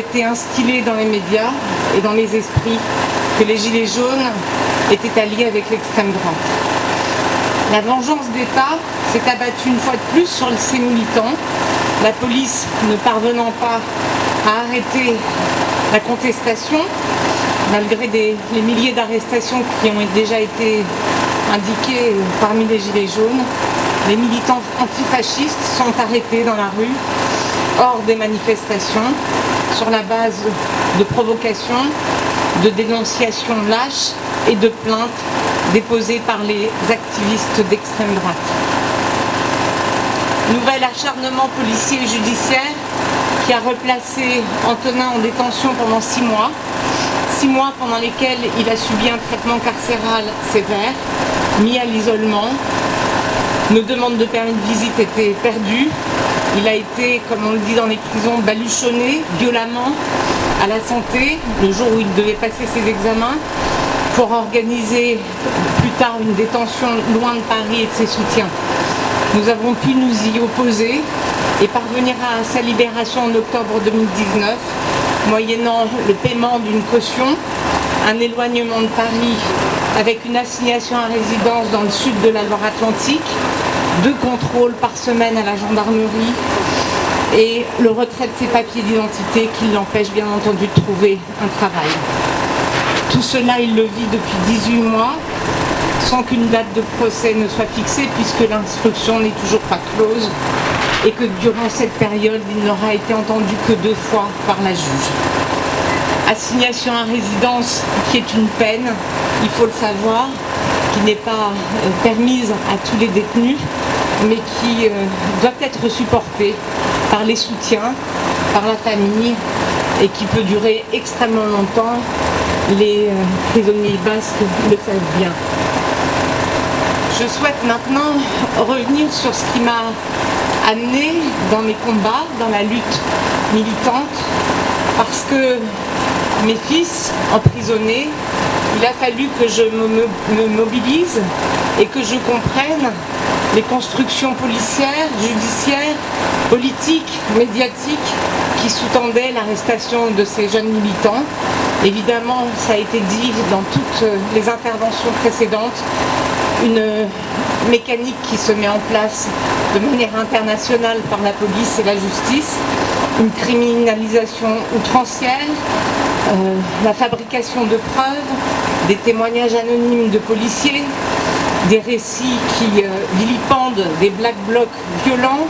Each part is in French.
été instillé dans les médias et dans les esprits que les Gilets jaunes étaient alliés avec l'extrême droite. La vengeance d'État s'est abattue une fois de plus sur ces militants, la police ne parvenant pas à arrêter la contestation, malgré les milliers d'arrestations qui ont déjà été indiquées parmi les Gilets jaunes, les militants antifascistes sont arrêtés dans la rue, hors des manifestations, sur la base de provocations, de dénonciations lâches et de plaintes déposées par les activistes d'extrême droite. Nouvel acharnement policier et judiciaire qui a replacé Antonin en détention pendant six mois, six mois pendant lesquels il a subi un traitement carcéral sévère, mis à l'isolement. Nos demandes de permis de visite étaient perdues, il a été, comme on le dit dans les prisons, baluchonné violemment à la santé le jour où il devait passer ses examens pour organiser plus tard une détention loin de Paris et de ses soutiens. Nous avons pu nous y opposer et parvenir à sa libération en octobre 2019, moyennant le paiement d'une caution, un éloignement de Paris avec une assignation à résidence dans le sud de la Loire-Atlantique, deux contrôles par semaine à la gendarmerie et le retrait de ses papiers d'identité qui l'empêche bien entendu de trouver un travail. Tout cela, il le vit depuis 18 mois, sans qu'une date de procès ne soit fixée, puisque l'instruction n'est toujours pas close, et que durant cette période, il n'aura été entendu que deux fois par la juge. Assignation à résidence qui est une peine, il faut le savoir, qui n'est pas euh, permise à tous les détenus, mais qui euh, doit être supportée par les soutiens, par la famille, et qui peut durer extrêmement longtemps. Les euh, prisonniers basques le savent bien. Je souhaite maintenant revenir sur ce qui m'a amené dans mes combats, dans la lutte militante, parce que mes fils emprisonnés, il a fallu que je me, mobilise et que je comprenne les constructions policières, judiciaires, politiques, médiatiques qui sous-tendaient l'arrestation de ces jeunes militants. Évidemment, ça a été dit dans toutes les interventions précédentes, une mécanique qui se met en place de manière internationale par la police et la justice, une criminalisation outrancière, euh, la fabrication de preuves, des témoignages anonymes de policiers, des récits qui euh, vilipendent des black blocs violents,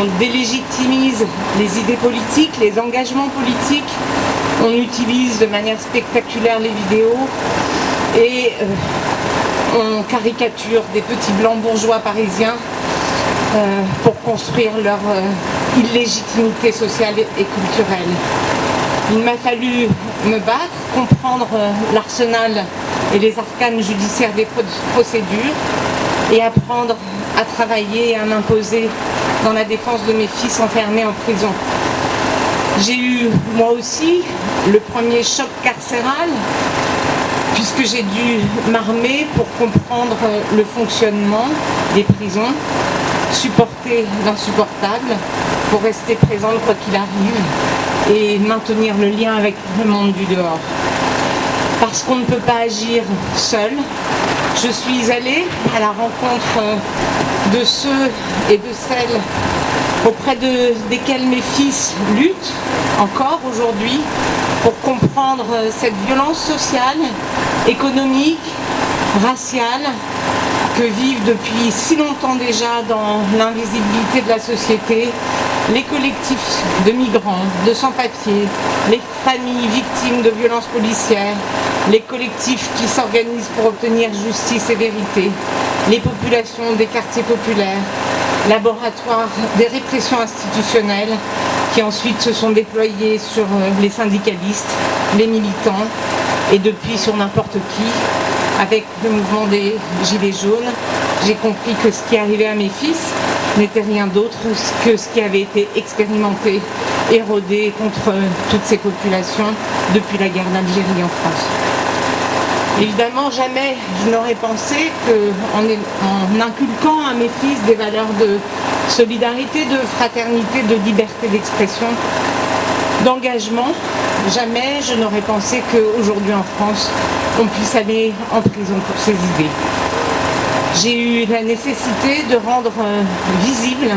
on délégitimise les idées politiques, les engagements politiques, on utilise de manière spectaculaire les vidéos et euh, on caricature des petits blancs bourgeois parisiens pour construire leur illégitimité sociale et culturelle. Il m'a fallu me battre, comprendre euh, l'arsenal et les arcanes judiciaires des procédures et apprendre à travailler et à m'imposer dans la défense de mes fils enfermés en prison. J'ai eu, moi aussi, le premier choc carcéral, puisque j'ai dû m'armer pour comprendre euh, le fonctionnement des prisons, supporter l'insupportable, pour rester présente quoi qu'il arrive, et maintenir le lien avec le monde du dehors. Parce qu'on ne peut pas agir seul, je suis allée à la rencontre de ceux et de celles auprès de, desquels mes fils luttent encore aujourd'hui pour comprendre cette violence sociale, économique, raciale que vivent depuis si longtemps déjà dans l'invisibilité de la société les collectifs de migrants, de sans-papiers, les familles victimes de violences policières, les collectifs qui s'organisent pour obtenir justice et vérité, les populations des quartiers populaires, laboratoires des répressions institutionnelles qui ensuite se sont déployés sur euh, les syndicalistes, les militants et depuis sur n'importe qui, avec le mouvement des Gilets jaunes, j'ai compris que ce qui arrivait à mes fils n'était rien d'autre que ce qui avait été expérimenté, érodé contre toutes ces populations depuis la guerre d'Algérie en France. Évidemment, jamais je n'aurais pensé qu'en en inculquant à mes fils des valeurs de solidarité, de fraternité, de liberté d'expression, d'engagement. Jamais je n'aurais pensé qu'aujourd'hui en France, on puisse aller en prison pour ses idées. J'ai eu la nécessité de rendre euh, visible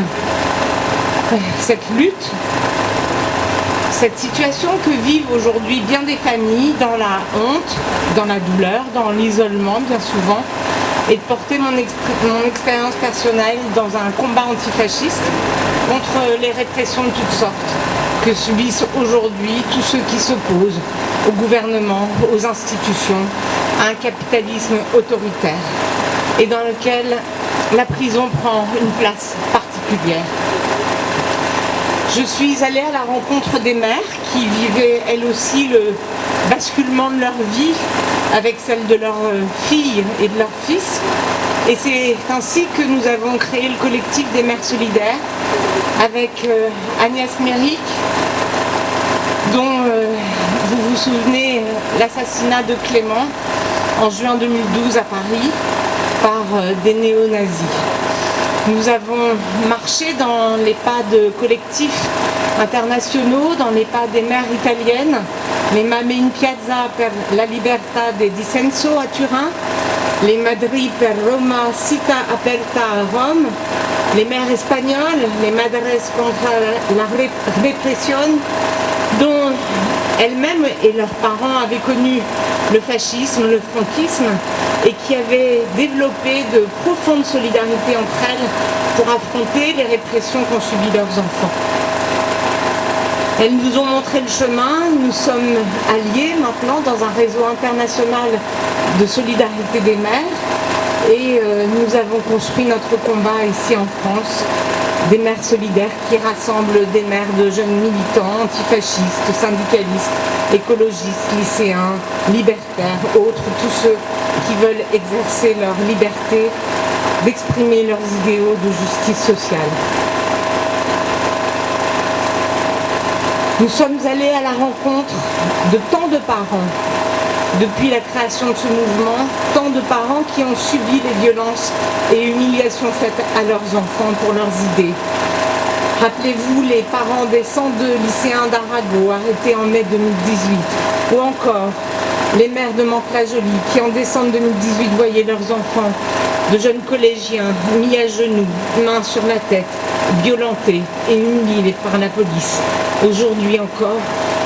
euh, cette lutte, cette situation que vivent aujourd'hui bien des familles dans la honte, dans la douleur, dans l'isolement bien souvent, et de porter mon, expérience personnelle dans un combat antifasciste contre les répressions de toutes sortes que subissent aujourd'hui tous ceux qui s'opposent au gouvernement, aux institutions, à un capitalisme autoritaire et dans lequel la prison prend une place particulière. Je suis allée à la rencontre des mères qui vivaient elles aussi le basculement de leur vie avec celle de leurs filles et de leurs fils. Et c'est ainsi que nous avons créé le collectif des mères solidaires avec euh, Agnès Méric, dont euh, vous vous souvenez l'assassinat de Clément en juin 2012 à Paris par euh, des néo-nazis. Nous avons marché dans les pas de collectifs internationaux, dans les pas des mères italiennes, les Mame in Piazza per la Libertà de Dissenso à Turin, les Madri per Roma Cita Aperta à Rome, les mères espagnoles, les Madres contre la répression, dont elles-mêmes et leurs parents avaient connu le fascisme, le franquisme, et qui avaient développé de profondes solidarités entre elles pour affronter les répressions qu'ont subies leurs enfants. Elles nous ont montré le chemin, nous sommes alliés maintenant dans un réseau international de solidarité des mères et euh, nous avons construit notre combat ici en France des mères solidaires qui rassemblent des mères de jeunes militants, antifascistes, syndicalistes, écologistes, lycéens, libertaires, autres, tous ceux qui veulent exercer leur liberté d'exprimer leurs idéaux de justice sociale. Nous sommes allés à la rencontre de tant de parents depuis la création de ce mouvement, tant de parents qui ont subi les violences et humiliations faites à leurs enfants pour leurs idées. Rappelez-vous les parents des 102 lycéens d'Arago arrêtés en mai 2018, ou encore les mères de Mantes-la-Jolie qui en décembre 2018 voyaient leurs enfants, de jeunes collégiens mis à genoux, mains sur la tête, violentés et humiliés par la police. Aujourd'hui encore,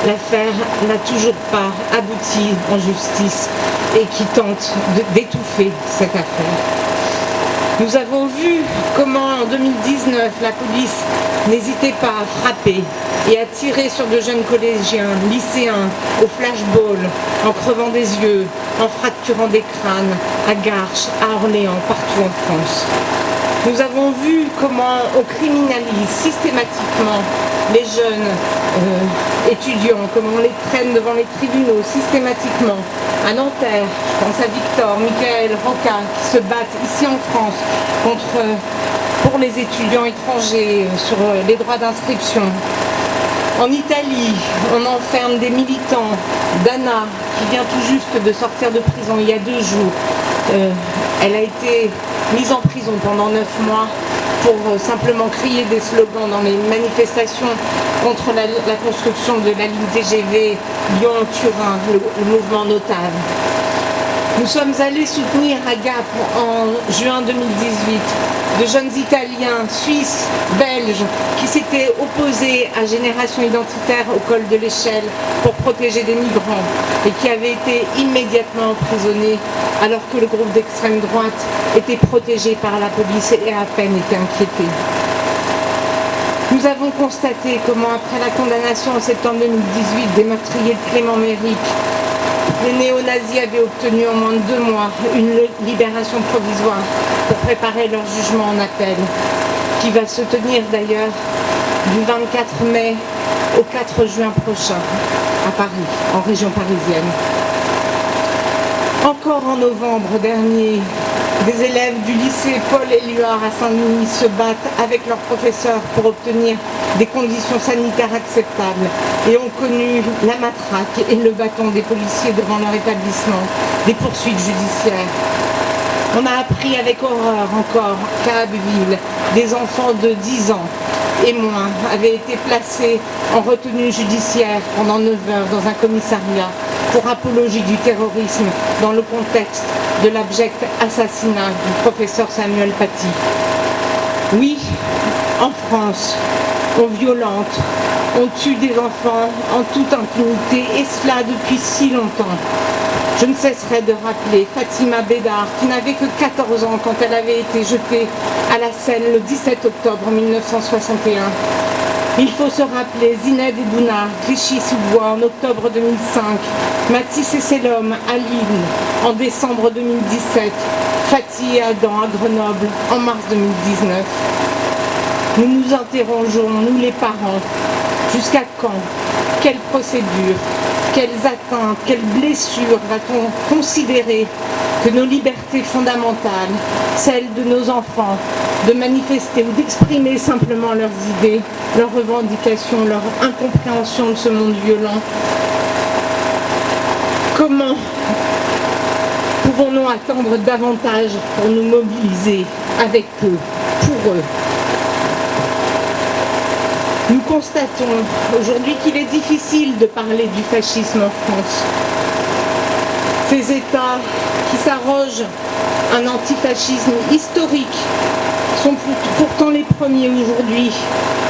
l'affaire n'a toujours pas abouti en justice et qui tente d'étouffer cette affaire. Nous avons vu comment en 2019 la police n'hésitait pas à frapper et à tirer sur de jeunes collégiens, lycéens, au flashball, en crevant des yeux, en fracturant des crânes, à Garches, à Orléans, partout en France. Nous avons vu comment on criminalise systématiquement les jeunes euh, étudiants, comment on les traîne devant les tribunaux systématiquement. À Nanterre, je pense à Victor, Michael, Roca, qui se battent ici en France contre, pour les étudiants étrangers euh, sur euh, les droits d'inscription. En Italie, on enferme des militants. Dana, qui vient tout juste de sortir de prison il y a deux jours, elle a été mise en prison pendant neuf mois pour euh, simplement crier des slogans dans les manifestations contre la, construction de la ligne TGV Lyon-Turin, le, mouvement notable. Nous sommes allés soutenir à Gap en juin 2018 de jeunes Italiens, Suisses, Belges qui s'étaient opposés à Génération Identitaire au col de l'échelle pour protéger des migrants et qui avaient été immédiatement emprisonnés alors que le groupe d'extrême droite était protégé par la police et à peine était inquiété. Nous avons constaté comment après la condamnation en septembre 2018 des meurtriers de Clément Méric, les néo-nazis avaient obtenu en moins de deux mois une libération provisoire pour préparer leur jugement en appel, qui va se tenir d'ailleurs du 24 mai au 4 juin prochain à Paris, en région parisienne. Encore en novembre dernier, des élèves du lycée Paul Éluard à Saint-Denis se battent avec leurs professeurs pour obtenir des conditions sanitaires acceptables et ont connu la matraque et le bâton des policiers devant leur établissement, des poursuites judiciaires. On a appris avec horreur encore qu'à Abbeville, des enfants de 10 ans et moi avaient été placés en retenue judiciaire pendant 9 heures dans un commissariat pour apologie du terrorisme dans le contexte de l'abject assassinat du professeur Samuel Paty. Oui, en France, on violente, on tue des enfants en toute impunité et cela depuis si longtemps. Je ne cesserai de rappeler Fatima Bédard qui n'avait que 14 ans quand elle avait été jetée à la Seine le 17 octobre 1961. Il faut se rappeler Zined Ebouna, Clichy-sous-Bois en octobre 2005, Mathis et Selom à Lille en décembre 2017, Fatih et Adam à Grenoble en mars 2019. Nous nous interrogeons, nous les parents, jusqu'à quand? Quelle procédure? Quelles atteintes Quelles blessures va-t-on considérer que nos libertés fondamentales, celles de nos enfants, de manifester ou d'exprimer simplement leurs idées, leurs revendications, leur incompréhension de ce monde violent, comment pouvons-nous attendre davantage pour nous mobiliser avec eux, pour eux? Nous constatons aujourd'hui qu'il est difficile de parler du fascisme en France. Ces États qui s'arrogent un antifascisme historique sont pourtant les premiers aujourd'hui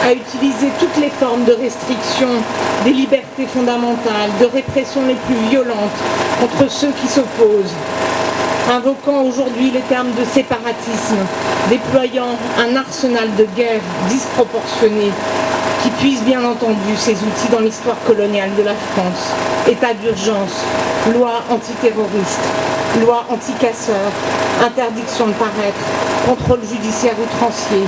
à utiliser toutes les formes de restriction des libertés fondamentales, de répression les plus violentes contre ceux qui s'opposent, invoquant aujourd'hui les termes de séparatisme, déployant un arsenal de guerre disproportionné qui puise bien entendu ces outils dans l'histoire coloniale de la France. État d'urgence, loi antiterroriste, loi anti-casseurs, interdiction de paraître, contrôle judiciaire outrancier,